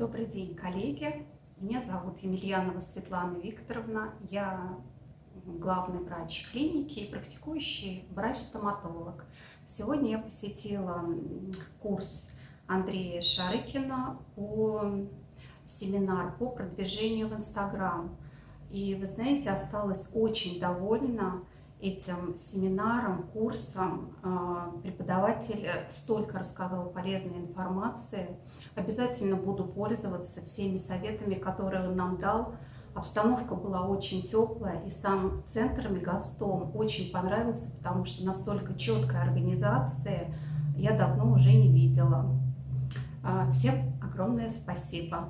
Добрый день, коллеги. Меня зовут Емельянова Светлана Викторовна. Я главный врач клиники и практикующий врач-стоматолог. Сегодня я посетила курс Андрея Шарыкина по семинар по продвижению в Инстаграм. И вы знаете, осталась очень довольна этим семинаром, курсом. А, преподаватель столько рассказал полезной информации. Обязательно буду пользоваться всеми советами, которые он нам дал. Обстановка была очень теплая, и сам центр Мегастом очень понравился, потому что настолько четкая организация я давно уже не видела. А, всем огромное спасибо!